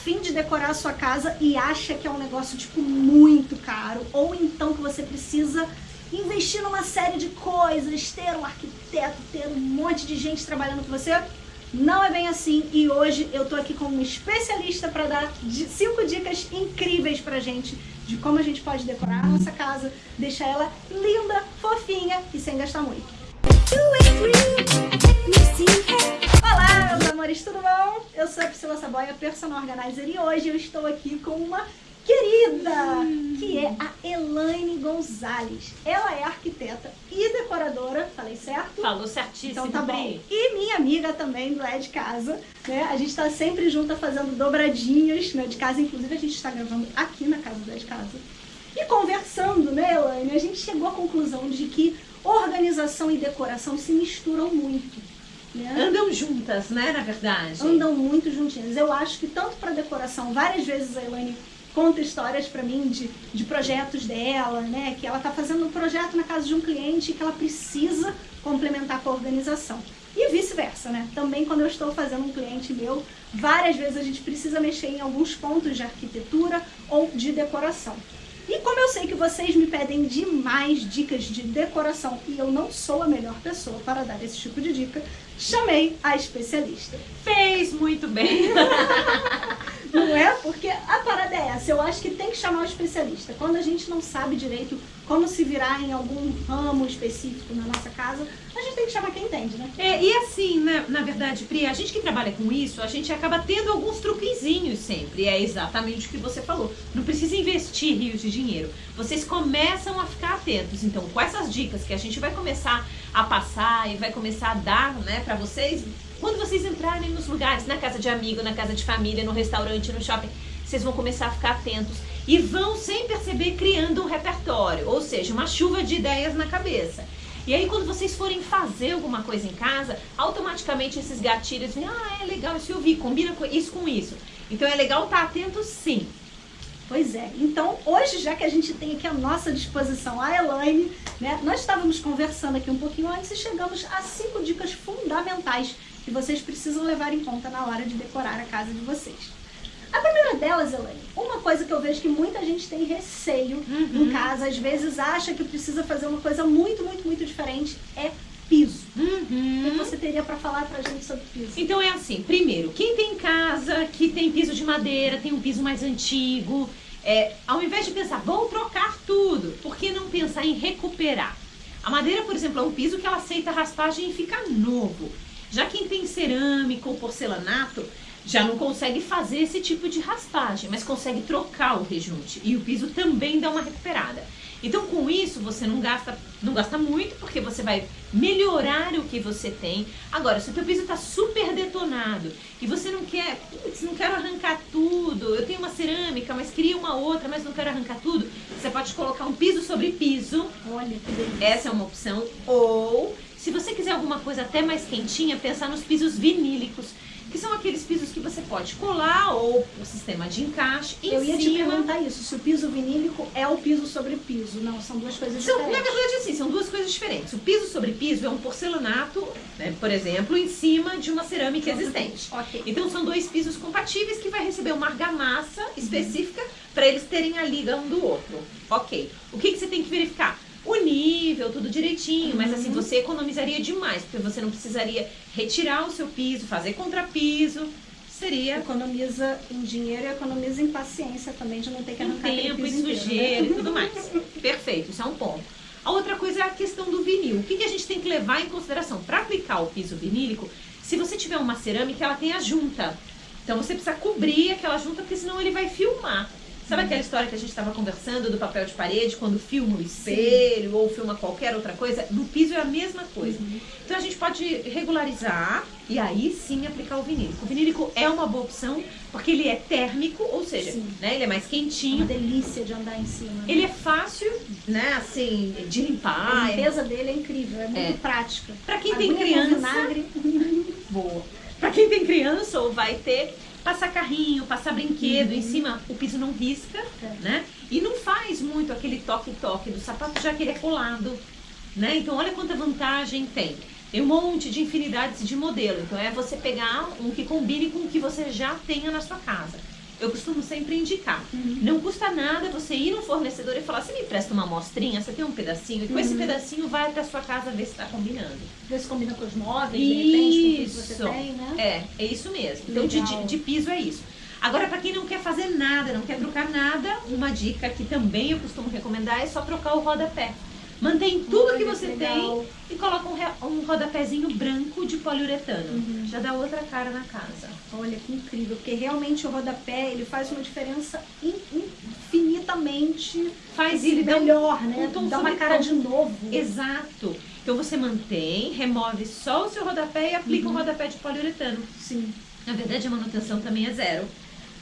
afim de decorar a sua casa e acha que é um negócio tipo muito caro, ou então que você precisa investir numa série de coisas, ter um arquiteto, ter um monte de gente trabalhando com você, não é bem assim e hoje eu tô aqui como especialista para dar cinco dicas incríveis pra gente de como a gente pode decorar a nossa casa, deixar ela linda, fofinha e sem gastar muito. Olá, meus amores, tudo bom? Eu sou a Priscila Saboia, personal organizer e hoje eu estou aqui com uma querida, que é a Elaine Gonzalez. Ela é arquiteta e decoradora, falei certo? Falou certíssimo. Então tá bom. E minha amiga também do É de Casa, né? A gente tá sempre junta fazendo dobradinhas né, de casa, inclusive a gente está gravando aqui na casa do É de Casa. E conversando, né, Elaine, a gente chegou à conclusão de que organização e decoração se misturam muito. Né? Andam juntas, né, na verdade? Andam muito juntinhas. Eu acho que tanto para decoração, várias vezes a Elaine conta histórias para mim de, de projetos dela, né? Que ela está fazendo um projeto na casa de um cliente que ela precisa complementar com a organização. E vice-versa, né? Também quando eu estou fazendo um cliente meu, várias vezes a gente precisa mexer em alguns pontos de arquitetura ou de decoração. E como eu sei que vocês me pedem demais dicas de decoração e eu não sou a melhor pessoa para dar esse tipo de dica, chamei a especialista. Fez muito bem! Não é? Porque a parada é essa. Eu acho que tem que chamar o especialista. Quando a gente não sabe direito como se virar em algum ramo específico na nossa casa, a gente tem que chamar quem entende, né? É, e assim, na, na verdade, Pri, a gente que trabalha com isso, a gente acaba tendo alguns truquezinhos sempre. É exatamente o que você falou. Não precisa investir rios de dinheiro. Vocês começam a ficar atentos. Então, com essas dicas que a gente vai começar a passar e vai começar a dar, né, pra vocês, quando vocês entrarem nos lugares, na casa de amigo, na casa de família, no restaurante, no shopping, vocês vão começar a ficar atentos e vão, sem perceber, criando um repertório, ou seja, uma chuva de ideias na cabeça. E aí, quando vocês forem fazer alguma coisa em casa, automaticamente esses gatilhos vêm, ah, é legal isso eu vi, combina isso com isso. Então é legal estar atento sim. Pois é. Então, hoje, já que a gente tem aqui à nossa disposição a Elaine, né, nós estávamos conversando aqui um pouquinho antes e chegamos a cinco dicas fundamentais que vocês precisam levar em conta na hora de decorar a casa de vocês. A primeira delas, Elaine, uma coisa que eu vejo que muita gente tem receio uhum. em casa, às vezes acha que precisa fazer uma coisa muito, muito, muito diferente, é piso. Uhum. O que você teria para falar pra gente sobre piso? Então é assim, primeiro, quem tem casa que tem piso de madeira, tem um piso mais antigo, é, ao invés de pensar, vou trocar tudo, por que não pensar em recuperar? A madeira, por exemplo, é um piso que ela aceita raspagem e fica novo. Já quem tem cerâmica ou porcelanato já não consegue fazer esse tipo de raspagem, mas consegue trocar o rejunte e o piso também dá uma recuperada. Então com isso você não gasta, não gasta muito porque você vai melhorar o que você tem. Agora, se o teu piso está super detonado e você não quer, putz, não quero arrancar tudo, eu tenho uma cerâmica, mas queria uma outra, mas não quero arrancar tudo, você pode colocar um piso sobre piso. Olha que delícia. Essa é uma opção. Ou se você quiser alguma coisa até mais quentinha, pensar nos pisos vinílicos, que são aqueles pisos que você pode colar ou o sistema de encaixe em Eu ia cima. te perguntar isso, se o piso vinílico é o piso sobre piso. Não, são duas coisas são, diferentes. Na verdade, assim, são duas coisas diferentes. O piso sobre piso é um porcelanato, né, por exemplo, em cima de uma cerâmica existente. Okay. Então são dois pisos compatíveis que vai receber uma argamassa específica uhum. para eles terem a liga um do outro. Ok. O que, que você tem que verificar? O nível, tudo direitinho, mas assim, uhum. você economizaria demais, porque você não precisaria retirar o seu piso, fazer contrapiso, seria... Economiza em dinheiro e economiza em paciência também, de não ter que arrancar em tempo e sujeira né? e tudo mais. Perfeito, isso é um ponto. A outra coisa é a questão do vinil. O que, que a gente tem que levar em consideração? Para aplicar o piso vinílico, se você tiver uma cerâmica, ela tem a junta. Então você precisa cobrir aquela junta, porque senão ele vai filmar. Sabe aquela história que a gente estava conversando do papel de parede, quando filma o espelho Sim. ou filma qualquer outra coisa? No piso é a mesma coisa. Uhum. Então a gente pode regularizar e aí sim aplicar o vinílico. O vinílico é uma boa opção porque ele é térmico, ou seja, né, ele é mais quentinho. É uma delícia de andar em cima. Né? Ele é fácil, né, assim, de limpar. A limpeza é... dele é incrível, é muito é. prática. Para quem tem criança, boa. Para quem tem criança ou vai ter passar carrinho, passar brinquedo uhum. em cima, o piso não risca, é. né? E não faz muito aquele toque-toque do sapato, já que ele é colado, né? Então olha quanta vantagem tem. Tem um monte de infinidades de modelo. Então é você pegar um que combine com o que você já tenha na sua casa. Eu costumo sempre indicar. Uhum. Não custa nada você ir no fornecedor e falar, você me presta uma amostrinha, você tem um pedacinho, e com esse Uhum. pedacinho vai até a sua casa ver se está combinando. Ver se combina com os móveis, de repente, com o que você Isso. tem, né? É, é isso mesmo. Então, de, de, de piso é isso. Agora, para quem não quer fazer nada, não quer trocar nada, uma dica que também eu costumo recomendar é só trocar o rodapé. Mantém tudo que você tem e coloca um, um rodapézinho branco de poliuretano. Uhum. Já dá outra cara na casa. Olha que incrível, porque realmente o rodapé ele faz uma diferença in- infinitamente Faz ele dar um- melhor, né? um tom Dá uma cara de novo. Exato. Então você mantém, remove só o seu rodapé e aplica Uhum. um rodapé de poliuretano. Sim. Na verdade, a manutenção também é zero.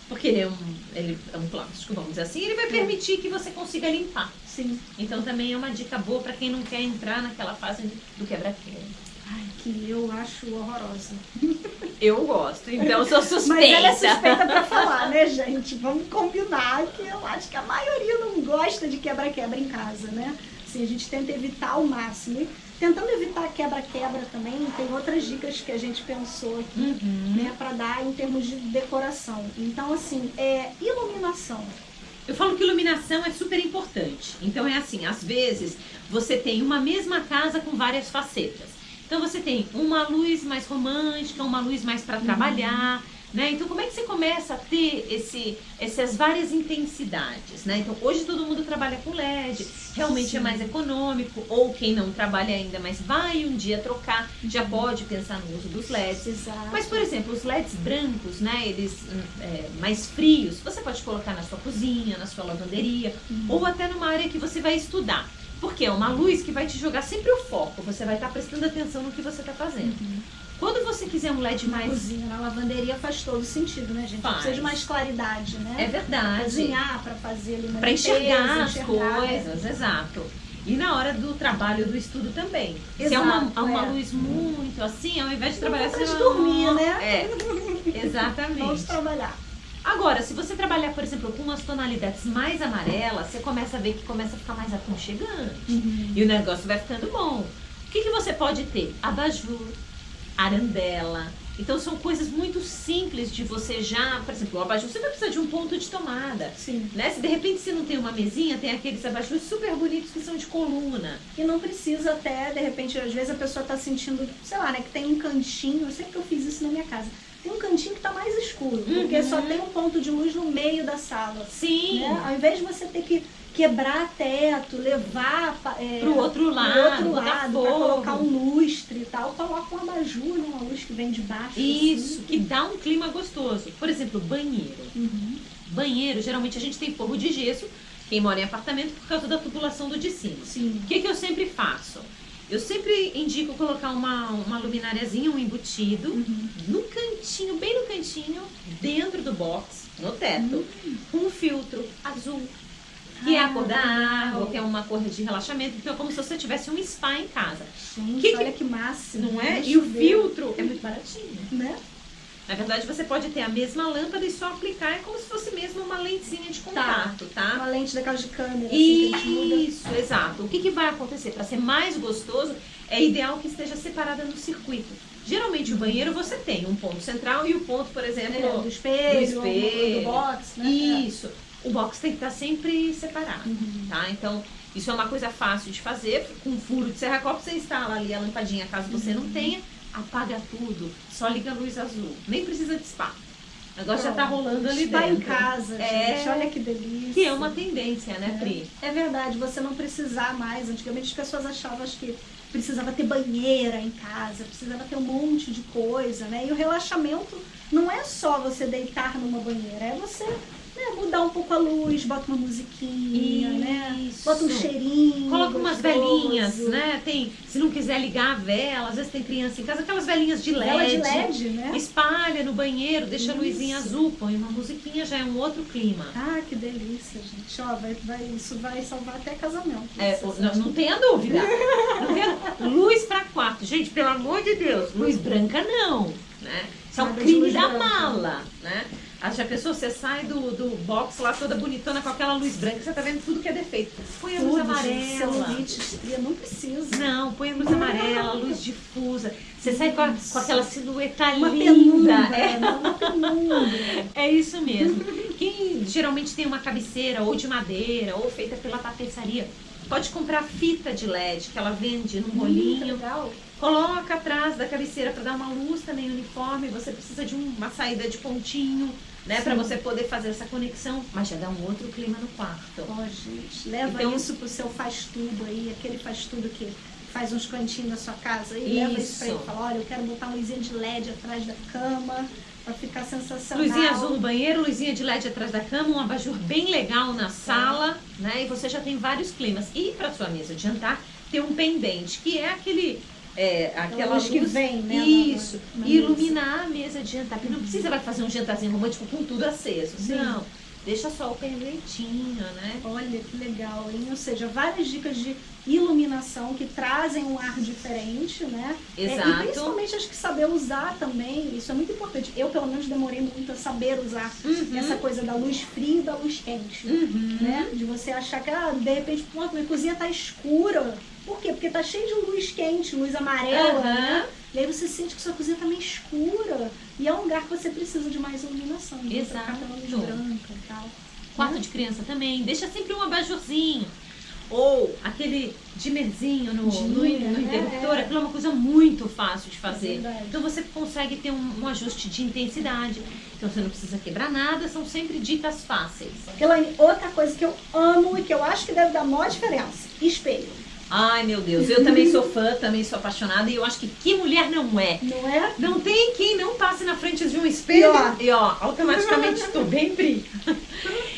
Porque ele é um, ele é um plástico, vamos dizer assim, ele vai permitir que você consiga limpar. Sim. Então também é uma dica boa para quem não quer entrar naquela fase do quebra-quebra. Ai, que eu acho horrorosa. Eu gosto, então sou suspeita. Mas ela é suspeita pra falar, né, gente? Vamos combinar que eu acho que a maioria não gosta de quebra-quebra em casa, né? Assim, a gente tenta evitar ao máximo. E tentando quebra-quebra também, tem outras dicas que a gente pensou aqui, Uhum. né, pra dar em termos de decoração. Então, assim, é iluminação. Eu falo que iluminação é super importante. Então é assim, às vezes você tem uma mesma casa com várias facetas. Então você tem uma luz mais romântica, uma luz mais para trabalhar, né? Então como é que você começa a ter esse, essas várias intensidades, né? Então hoje todo mundo trabalha com LED, realmente é Sim. mais econômico, ou quem não trabalha ainda, mas vai um dia trocar, já pode pensar no uso dos LEDs. Exato. Mas, por exemplo, os LEDs brancos, né, eles hum, é, mais frios, você pode colocar na sua cozinha, na sua lavanderia, ou até numa área que você vai estudar. Porque é uma luz que vai te jogar sempre o foco, você vai estar prestando atenção no que você está fazendo. Quando você quiser um LED na mais... cozinha, na lavanderia faz todo sentido, né, gente? Faz. Precisa de mais claridade, né? É verdade. Cozinhar pra fazer ali Para enxergar as enxergar, coisas, exato. E na hora do trabalho, do estudo também. Se é uma, Exato, uma é. luz muito assim, ao invés de trabalhar Pra assim... de dormir, né? É, exatamente. Vamos trabalhar. Agora, se você trabalhar, por exemplo, com umas tonalidades mais amarelas, você começa a ver que começa a ficar mais aconchegante. E o negócio vai ficando bom. O que, que você pode ter? Abajur, arandela. Então são coisas muito simples de você já, por exemplo, o abajur, você vai precisar de um ponto de tomada. Sim. Né? Se de repente você não tem uma mesinha, tem aqueles abajures super bonitos que são de coluna. E não precisa até, de repente, às vezes a pessoa tá sentindo, sei lá, né, que tem um cantinho, eu sei que eu fiz isso na minha casa. Tem um cantinho que tá mais escuro, porque Uhum. só tem um ponto de luz no meio da sala. Sim, Né? Ao invés de você ter que quebrar teto, levar é, pro outro pro lado, outro lado, fogo. colocar um lustre e tal, coloca um abajur, né, uma luz que vem de baixo. Isso, assim. que dá um clima gostoso. Por exemplo, banheiro. Uhum. Banheiro, geralmente a gente tem forro de gesso, quem mora em apartamento, por causa da tubulação do de cima. Sim. O que, que eu sempre faço? Eu sempre indico colocar uma, uma lumináriazinha, um embutido, Uhum. no cantinho, bem no cantinho, dentro do box, no teto, com um filtro azul. Que é a cor da Ah, água, que é uma cor de relaxamento. Então é como se você tivesse um spa em casa. Gente, Que que- olha que máximo. Não é? E o filtro é muito baratinho. Né? Na verdade, você pode ter a mesma lâmpada e só aplicar. É como se fosse mesmo uma lentezinha de contato, tá? Uma lente daquelas de câmera, assim, que a gente muda. Isso, exato. O que, que vai acontecer? Para ser mais gostoso, é ideal que esteja separada no circuito. Geralmente o banheiro você tem um ponto central e o ponto, por exemplo, É, do espelho, do espelho. do box, né? Isso. O box tem que estar sempre separado, Uhum. tá? Então, isso é uma coisa fácil de fazer. Com um furo de serra-copo, você instala ali a lampadinha, caso você Uhum. não tenha. Apaga tudo, só liga a luz azul. Nem precisa de spa. O negócio já tá rolando ali Spa dentro. em casa, É. gente. Olha que delícia. Que é uma tendência, né, Pri? É verdade, você não precisar mais. Antigamente as pessoas achavam que precisava ter banheira em casa, precisava ter um monte de coisa, né? E o relaxamento não é só você deitar numa banheira, é você né, mudar um pouco a luz, bota uma musiquinha, né? Isso. Bota um cheirinho. Coloca umas velhinhas, né? Tem, se não quiser ligar a vela, às vezes tem criança em casa, aquelas velhinhas de LED. Vela de LED, né? Espalha no banheiro, deixa a Isso. luzinha azul, põe uma musiquinha, já é um outro clima. Ah, que delícia, gente. Ó, vai, vai, isso vai salvar até casamento. É, não, não tenha dúvida. Não tenha- Luz pra quarto. Gente, pelo amor de Deus, luz branca não. Né? Isso é um crime da branca. mala. Né? Ah, já pensou, você sai do, do box lá toda bonitona com aquela luz branca, você tá vendo tudo que é defeito. Põe a luz Tudo, amarela. celulite, estria, não precisa. Não, põe a luz amarela, luz difusa. Você sai com, a- com aquela silhueta Uma linda. penumbra, É, né? uma penumbra. é isso mesmo. quem geralmente tem uma cabeceira ou de madeira ou feita pela tapeçaria, pode comprar fita de LED que ela vende num Hum, rolinho. legal. Coloca atrás da cabeceira para dar uma luz também uniforme. Você precisa de um- uma saída de pontinho, né, para você poder fazer essa conexão, mas já dá um outro clima no quarto. Ó, gente, leva Então- isso pro seu faz tudo aí, aquele faz tudo que faz uns cantinhos na sua casa e leva isso pra ele Isso. e fala, olha, eu quero botar uma luzinha de LED atrás da cama pra ficar sensacional. Luzinha azul no banheiro, luzinha de LED atrás da cama, um abajur bem legal na sala, né? E você já tem vários climas. E para sua mesa de jantar, tem um pendente, que é aquele é, aquela luz que luz vem, né, Isso. iluminar a mesa de jantar. Porque não precisa vai fazer um jantarzinho romântico com tudo aceso. Sim. Não. Deixa só o perleitinho, né? Olha que legal, hein? Ou seja, várias dicas de iluminação que trazem um ar diferente, né? É, Exato. e principalmente acho que saber usar também, isso é muito importante. Eu, pelo menos, demorei muito a saber usar Uhum. essa coisa da luz fria e da luz quente. Uhum. né? De você achar que, ah, de repente, pô, minha cozinha tá escura. Por quê? Porque tá cheio de luz quente, luz amarela, Aham. né? E aí você sente que sua cozinha tá meio escura. E é um lugar que você precisa de mais iluminação. Luz Exato. branca e tal. Quarto Né? de criança também. Deixa sempre um abajurzinho. Ou aquele dimmerzinho no, no, Dimmer, no é, interruptor. é. Aquilo é uma coisa muito fácil de fazer. Verdade. Então você consegue ter um, um ajuste de intensidade. Então você não precisa quebrar nada. São sempre dicas fáceis. Elaine, outra coisa que eu amo e que eu acho que deve dar maior diferença: espelho. Ai, meu Deus. Eu também sou fã, também sou apaixonada. E eu acho que que mulher não é? Não é? Não tem quem não passe na frente de um espelho E ó. e ó, automaticamente estou bem brilho.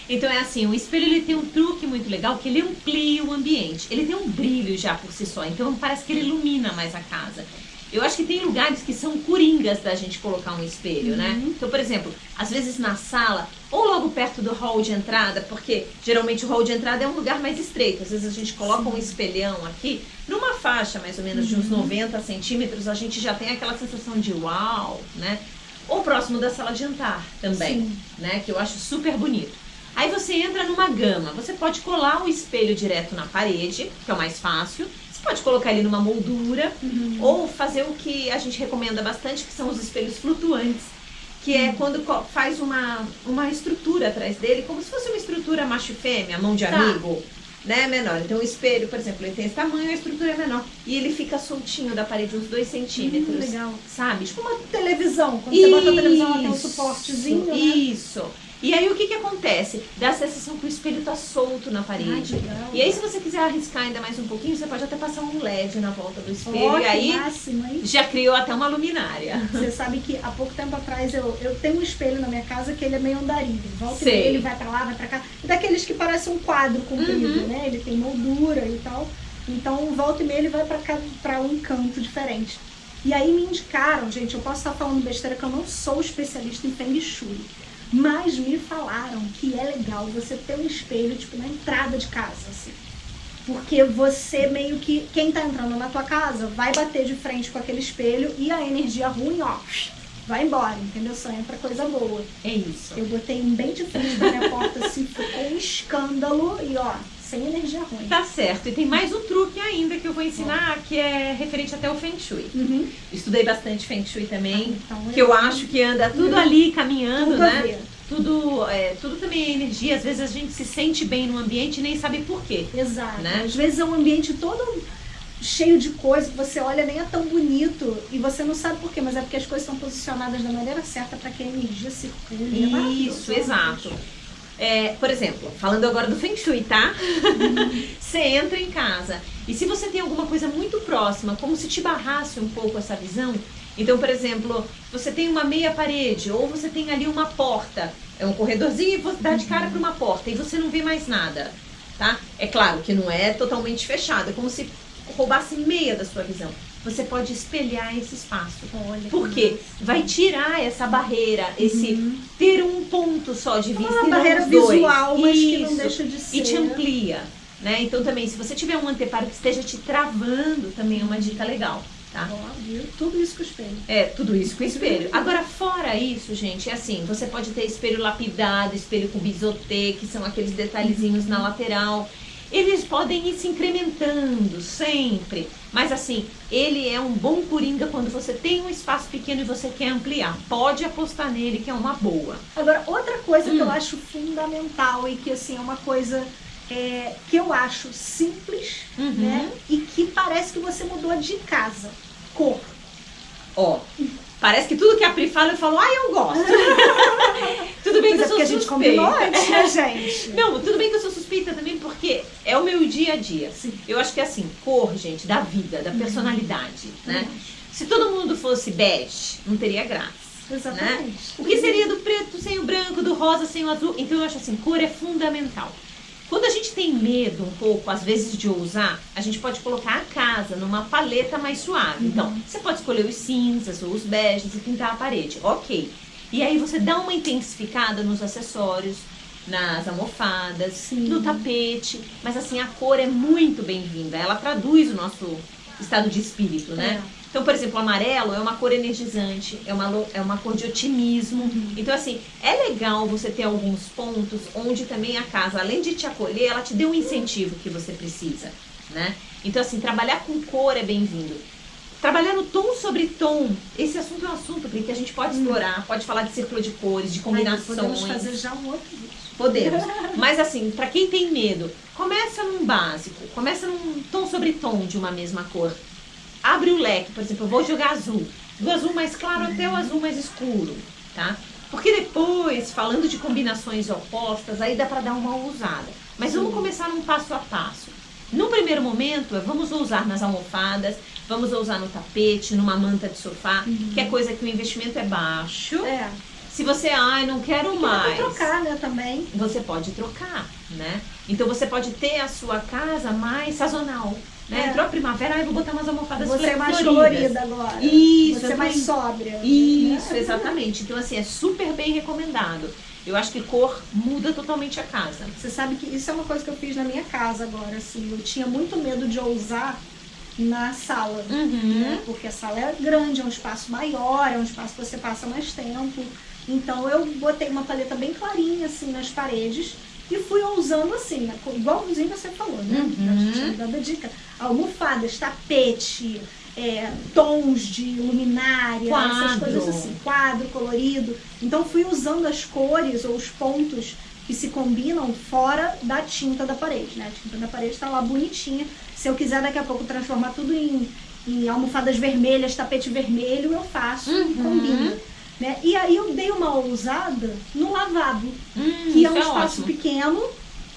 Então é assim, o espelho ele tem um truque muito legal que ele amplia o ambiente. Ele tem um brilho já por si só, então parece que ele ilumina mais a casa. Eu acho que tem lugares que são coringas da gente colocar um espelho, né? Uhum. Então, por exemplo, às vezes na sala ou logo perto do hall de entrada, porque geralmente o hall de entrada é um lugar mais estreito. Às vezes a gente coloca um espelhão aqui, numa faixa mais ou menos de uns Uhum. 90 centímetros, a gente já tem aquela sensação de uau, né? Ou próximo da sala de jantar também, Sim. né? Que eu acho super bonito. Aí você entra numa gama, você pode colar o espelho direto na parede, que é o mais fácil. Você pode colocar ele numa moldura, Uhum. ou fazer o que a gente recomenda bastante, que são os espelhos flutuantes. Que Uhum. é quando faz uma, uma estrutura atrás dele, como se fosse uma estrutura macho e fêmea, mão de Tá. amigo, né? Menor. Então o espelho, por exemplo, ele tem esse tamanho, a estrutura é menor. E ele fica soltinho da parede, uns 2 centímetros. Hum, legal. Sabe? Tipo uma televisão. Quando você bota a televisão, ela tem um Isso, suportezinho, né? Isso. E aí o que que acontece? Dá a sensação que o espelho tá solto na Ai, parede. legal. E aí se você quiser arriscar ainda mais um pouquinho, você pode até passar um LED na volta do espelho. Ó, e aí máximo, já criou até uma luminária. Você sabe que há pouco tempo atrás eu, eu tenho um espelho na minha casa que ele é meio andarilho. Volta e Sei. ele vai pra lá, vai pra cá. E daqueles que parecem um quadro comprido, Uhum. né? Ele tem moldura e tal. Então, volta e meia, ele vai pra, cá, pra um canto diferente. E aí me indicaram, gente, eu posso estar falando besteira que eu não sou especialista em Feng Shui. Mas me falaram que é legal você ter um espelho, tipo, na entrada de casa, assim. Porque você meio que, quem tá entrando na tua casa, vai bater de frente com aquele espelho e a energia ruim, ó, vai embora, entendeu? Só entra coisa boa. É isso. Eu botei um bem de frente da minha porta, assim, ficou um escândalo e ó, sem energia ruim. Tá certo. E tem mais um truque ainda que eu vou ensinar, que é referente até o Feng Shui. Uhum. Estudei bastante Feng Shui também, Então, que eu acho que anda tudo ali caminhando, Tudo né? Tudo, é, tudo também é energia. Às vezes a gente se sente bem no ambiente e nem sabe por quê. Exato. Né? Às vezes é um ambiente todo cheio de coisa que você olha nem é tão bonito e você não sabe por quê, mas é porque as coisas estão posicionadas da maneira certa para que a energia circule. É. Isso, exato. É, por exemplo, falando agora do Feng Shui, tá? você entra em casa e se você tem alguma coisa muito próxima, como se te barrasse um pouco essa visão, então, por exemplo, você tem uma meia parede ou você tem ali uma porta, é um corredorzinho e você dá de cara para uma porta e você não vê mais nada, tá? É claro que não é totalmente fechado, é como se roubasse meia da sua visão. Você pode espelhar esse espaço. Olha, que Por quê? massa. Vai tirar essa barreira, esse ter um ponto só de vista. Uma barreira visual, mas que não Isso. deixa de ser. E te amplia, né? Então também, se você tiver um anteparo que esteja te travando, também é uma dica legal, tá? Viu? Tudo isso com espelho. É, tudo isso com espelho. Agora, fora isso, gente, é assim, você pode ter espelho lapidado, espelho com bisotê, que são aqueles detalhezinhos na lateral. Eles podem ir se incrementando sempre, mas assim, ele é um bom coringa quando você tem um espaço pequeno e você quer ampliar. Pode apostar nele que é uma boa. Agora, outra coisa hum. que eu acho fundamental e que assim é uma coisa é, que eu acho simples, uhum. né? E que parece que você mudou de casa. Cor. Ó, Parece que tudo que a Pri fala, eu falo, ah, eu gosto. tudo bem que é eu sou suspeita. a gente combinou antes, né, gente? Não, tudo bem que eu sou suspeita também, porque é o meu dia a dia. Sim. Eu acho que é assim, cor, gente, da vida, da uhum. personalidade, uhum. né? Se todo mundo fosse bege, não teria graça. Né? Exatamente. Né? O que seria do preto sem o branco, do rosa sem o azul? Então eu acho assim, cor é fundamental. Quando a gente tem medo um pouco, às vezes, de ousar, a gente pode colocar a casa numa paleta mais suave. Uhum. Então, você pode escolher os cinzas ou os beges e pintar a parede. Ok. E aí você dá uma intensificada nos acessórios, nas almofadas, Sim. no tapete. Mas assim, a cor é muito bem-vinda. Ela traduz o nosso estado de espírito, né? É. Então, por exemplo, o amarelo é uma cor energizante, é uma, é uma cor de otimismo. Uhum. Então, assim, é legal você ter alguns pontos onde também a casa, além de te acolher, ela te dê um incentivo que você precisa, né? Então, assim, trabalhar com cor é bem-vindo. Trabalhar no tom sobre tom, esse assunto é um assunto que a gente pode uhum. explorar, pode falar de círculo de cores, de combinações. Ai, podemos fazer já um outro vídeo. Podemos. Mas assim, para quem tem medo, começa num básico, começa num tom sobre tom de uma mesma cor abre o leque, por exemplo, eu vou jogar azul, do azul mais claro até o azul mais escuro, tá? Porque depois, falando de combinações opostas, aí dá para dar uma ousada. Mas vamos começar num passo a passo. No primeiro momento, vamos usar nas almofadas, vamos usar no tapete, numa manta de sofá, uhum. que é coisa que o investimento é baixo. É. Se você, ai, não quero mais. Dá trocar, né, também. Você pode trocar, né? Então você pode ter a sua casa mais sazonal. Né? É. Entrou a primavera, aí vou botar umas almofadas Você é mais colorida agora. Isso. Você é mais sóbria. Isso, exatamente. Então, assim, é super bem recomendado. Eu acho que cor muda totalmente a casa. Você sabe que isso é uma coisa que eu fiz na minha casa agora, assim. Eu tinha muito medo de ousar na sala, uhum. né? Porque a sala é grande, é um espaço maior, é um espaço que você passa mais tempo. Então eu botei uma paleta bem clarinha, assim, nas paredes e fui usando assim, né? igualzinho você falou, né? Uhum. A gente dando a dica. Almofadas, tapete, é, tons de luminária, quadro. essas coisas assim, quadro colorido. Então fui usando as cores ou os pontos que se combinam fora da tinta da parede, né? A tinta da parede está lá bonitinha. Se eu quiser daqui a pouco transformar tudo em, em almofadas vermelhas, tapete vermelho, eu faço uhum. e combino. Né? E aí eu dei uma ousada no lavabo, hum, que é um é espaço ótimo. pequeno.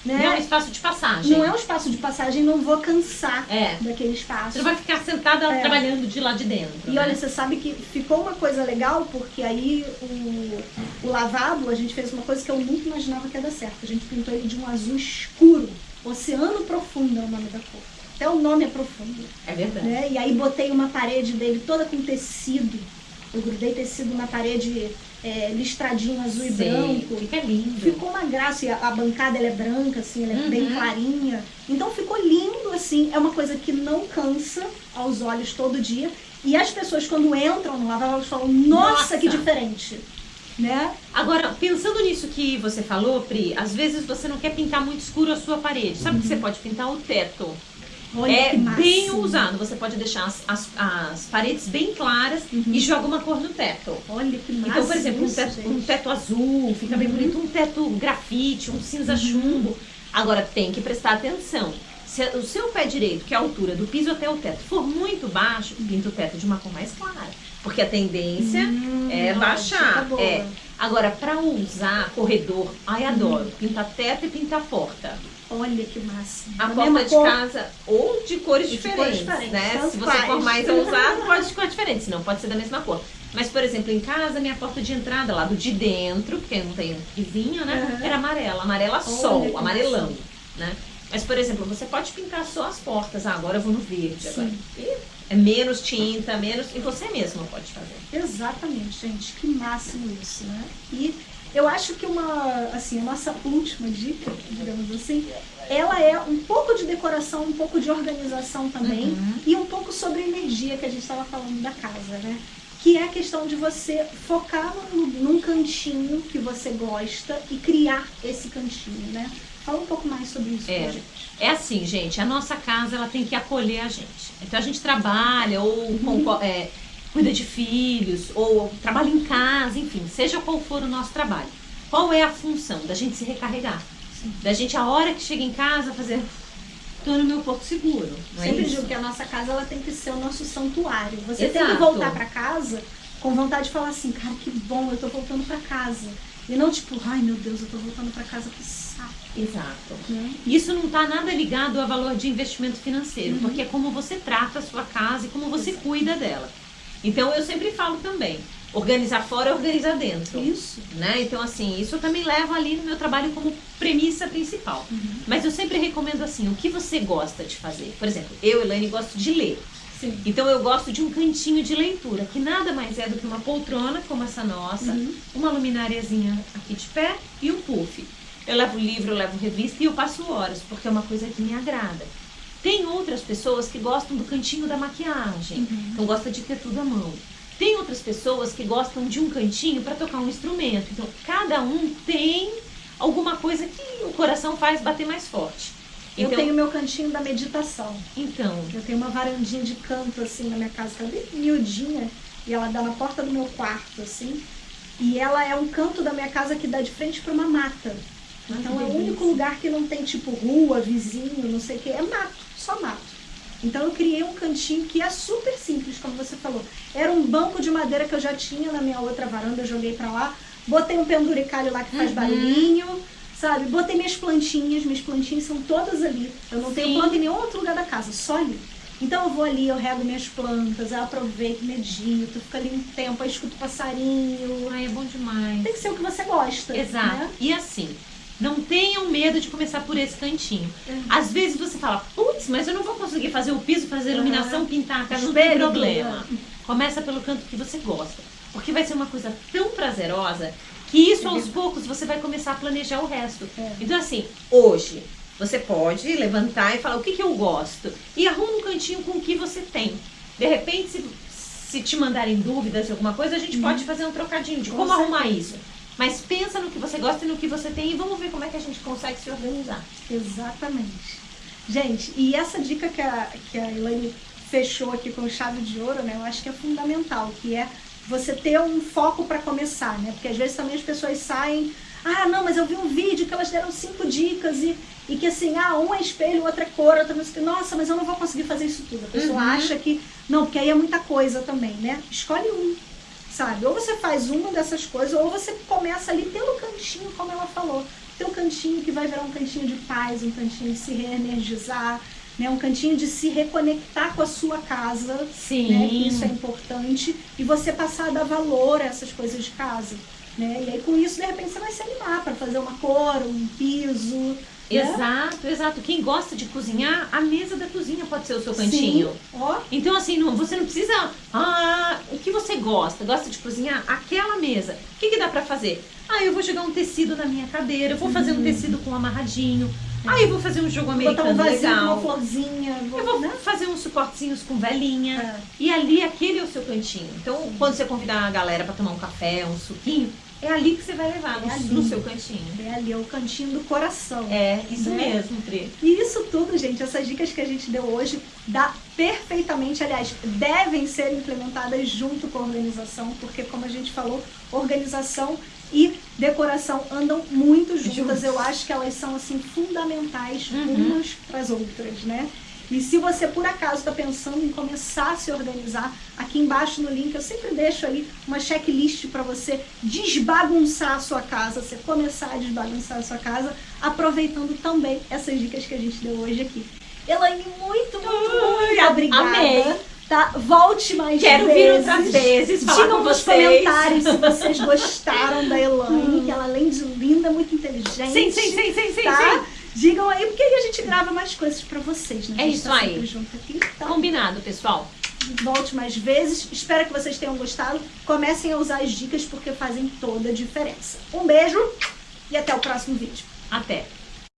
Né? Não é um espaço de passagem. Não é um espaço de passagem, não vou cansar é. daquele espaço. Você não vai ficar sentada é. trabalhando de lá de dentro. E né? olha, você sabe que ficou uma coisa legal, porque aí o, o lavabo, a gente fez uma coisa que eu nunca imaginava que ia dar certo. A gente pintou ele de um azul escuro. Oceano Profundo é o nome da cor. Até o nome é profundo. É verdade. Né? E aí botei uma parede dele toda com tecido eu grudei tecido na parede é, listradinho azul Sei, e branco. Fica lindo. Ficou uma graça. E a, a bancada ela é branca, assim, ela é uhum. bem clarinha. Então ficou lindo, assim. É uma coisa que não cansa aos olhos todo dia. E as pessoas, quando entram no lavabo, elas falam, nossa, nossa, que diferente. Né? Agora, pensando nisso que você falou, Pri, às vezes você não quer pintar muito escuro a sua parede. Sabe uhum. que você pode pintar o teto? Olha é bem usado. Você pode deixar as, as, as paredes bem claras uhum. e joga uma cor no teto. Olha que massa. Então, por exemplo, um teto, um teto azul, fica uhum. bem bonito. Um teto grafite, um cinza uhum. chumbo. Agora, tem que prestar atenção. Se o seu pé direito, que é a altura do piso até o teto, for muito baixo, pinta o teto de uma cor mais clara. Porque a tendência hum, é baixar. É. Agora, para usar corredor, ai, adoro. Uhum. Pintar teto e pintar porta. Olha que massa. A, porta de cor... casa ou de cores, de diferentes, de cores diferentes, né? Se você faz. for mais ousado, pode de cor diferente, senão pode ser da mesma cor. Mas, por exemplo, em casa, minha porta de entrada, lá do de dentro, porque não tem vizinho, né? Uhum. Era amarela, amarela sol, amarelão, massa. né? Mas, por exemplo, você pode pintar só as portas. Ah, agora eu vou no verde. Agora. é menos tinta, menos. E você mesma pode fazer. Exatamente, gente. Que máximo isso, né? E eu acho que uma, assim, a nossa última dica, digamos assim, ela é um pouco de decoração, um pouco de organização também uhum. e um pouco sobre a energia que a gente estava falando da casa, né? que é a questão de você focar num, num cantinho que você gosta e criar esse cantinho, né? Fala um pouco mais sobre isso É. pra gente. É assim, gente, a nossa casa ela tem que acolher a gente. Então a gente trabalha ou com- é, cuida de filhos ou trabalha em casa, enfim, seja qual for o nosso trabalho. Qual é a função da gente se recarregar? Da gente a hora que chega em casa fazer tô no meu porto seguro. É Sempre isso? digo que a nossa casa ela tem que ser o nosso santuário. Você tem que Exato. voltar pra casa com vontade de falar assim, cara, que bom, eu tô voltando pra casa. E não tipo, ai meu Deus, eu tô voltando pra casa, que saco. Exato. Né? Isso não está nada ligado a valor de investimento financeiro, Uhum. porque é como você trata a sua casa e como você cuida dela. Então eu sempre falo também, organizar fora é organizar dentro. Isso. Né? Então, assim, isso eu também levo ali no meu trabalho como premissa principal. Uhum. Mas eu sempre recomendo assim, o que você gosta de fazer? Por exemplo, eu, Elaine, gosto de ler. Sim. Então eu gosto de um cantinho de leitura, que nada mais é do que uma poltrona como essa nossa, Uhum. uma lumináriazinha aqui de pé e um puff. Eu levo livro, eu levo revista e eu passo horas, porque é uma coisa que me agrada. Tem outras pessoas que gostam do cantinho da maquiagem, Uhum. então gosta de ter tudo à mão. Tem outras pessoas que gostam de um cantinho para tocar um instrumento. Então, cada um tem alguma coisa que o coração faz bater mais forte. Eu Então, tenho meu cantinho da meditação. então Eu tenho uma varandinha de canto assim na minha casa, que é bem miudinha, e ela dá na porta do meu quarto, assim. E ela é um canto da minha casa que dá de frente para uma mata. Ai, Então é o único lugar que não tem tipo rua, vizinho, não sei o que, é mato, só mato. Então eu criei um cantinho que é super simples, como você falou. Era um banco de madeira que eu já tinha na minha outra varanda, eu joguei pra lá. Botei um penduricalho lá que faz Uhum. barulhinho, sabe? Botei minhas plantinhas, minhas plantinhas são todas ali. Eu não tenho Sim. planta em nenhum outro lugar da casa, só ali. Então eu vou ali, eu rego minhas plantas, eu aproveito, medito, fico ali um tempo, aí escuto passarinho. ai, é bom demais. Tem que ser o que você gosta. Exato. Né? E assim, não tenham medo de começar por esse cantinho. Uhum. Às vezes você fala, putz, mas eu não vou conseguir fazer o piso, fazer a iluminação, Uhum. pintar a casa, não tem problema. tudo, Começa pelo canto que você gosta. Porque vai ser uma coisa tão prazerosa que isso É aos poucos você vai começar a planejar o resto. É. Então assim, hoje você pode levantar e falar o que, que eu gosto. E arruma um cantinho com o que você tem. De repente, se, se te mandarem dúvidas de alguma coisa, a gente pode fazer um trocadinho de Uhum. Com como arrumar certeza. isso. Mas pensa no que você gosta e no que você tem e vamos ver como é que a gente consegue se organizar. Exatamente. Gente, e essa dica que a, que a Elaine fechou aqui com chave de ouro, né? Eu acho que é fundamental, que é você ter um foco para começar, né? Porque às vezes também as pessoas saem, ah, não, mas eu vi um vídeo que elas deram cinco dicas e, e que assim, ah, um é espelho, outro é cor, outro não sei o que. Nossa, mas eu não vou conseguir fazer isso tudo. A pessoa Uhum. acha que, não, porque aí é muita coisa também, né? Escolhe um, sabe? Ou você faz uma dessas coisas, ou você começa ali pelo cantinho, como ela falou. Teu cantinho que vai virar um cantinho de paz, um cantinho de se reenergizar, né? um cantinho de se reconectar com a sua casa, Sim. né? isso é importante, e você passar a dar valor a essas coisas de casa. Né? E aí com isso, de repente, você vai se animar para fazer uma cor, um piso. Né? Exato, exato. Quem gosta de cozinhar, a mesa da cozinha pode ser o seu cantinho. Sim. Então, assim, não, você não precisa. Ah, o que você gosta? Gosta de cozinhar? Aquela mesa. O que, que dá pra fazer? Ah, eu vou jogar um tecido na minha cadeira, eu vou fazer um tecido com amarradinho. Ah, eu vou fazer um jogo Uhum. botar americano um vasinho com uma legal. florzinha. Eu vou né? fazer uns suportezinhos com velinha. É. E ali, aquele é o seu cantinho. Então, quando você convidar a galera pra tomar um café, um suquinho, é ali que você vai levar, É no, ali. no seu cantinho. É ali, é o cantinho do coração. É, isso Né? mesmo, Pri. E isso tudo, gente, essas dicas que a gente deu hoje, dá perfeitamente, aliás, devem ser implementadas junto com a organização, porque como a gente falou, organização e decoração andam muito juntas. Juntos. Eu acho que elas são assim fundamentais Uhum. umas para as outras, né? E se você por acaso está pensando em começar a se organizar, aqui embaixo no link eu sempre deixo ali uma checklist para você desbagunçar a sua casa, você começar a desbagunçar a sua casa, aproveitando também essas dicas que a gente deu hoje aqui. Elaine, muito, muito, Ai, muito obrigada. amei. Tá? Volte mais Quero vezes. vir outras vezes, falar Digam com nos vocês. comentários se vocês gostaram da Elaine, que ela além de linda, é muito inteligente. Sim, sim, sim, sim, sim, tá? sim. Digam aí, porque aí a gente grava mais coisas pra vocês, né? É isso tá aí. aqui. Então, Combinado, pessoal. volte mais vezes. Espero que vocês tenham gostado. Comecem a usar as dicas porque fazem toda a diferença. Um beijo e até o próximo vídeo. Até.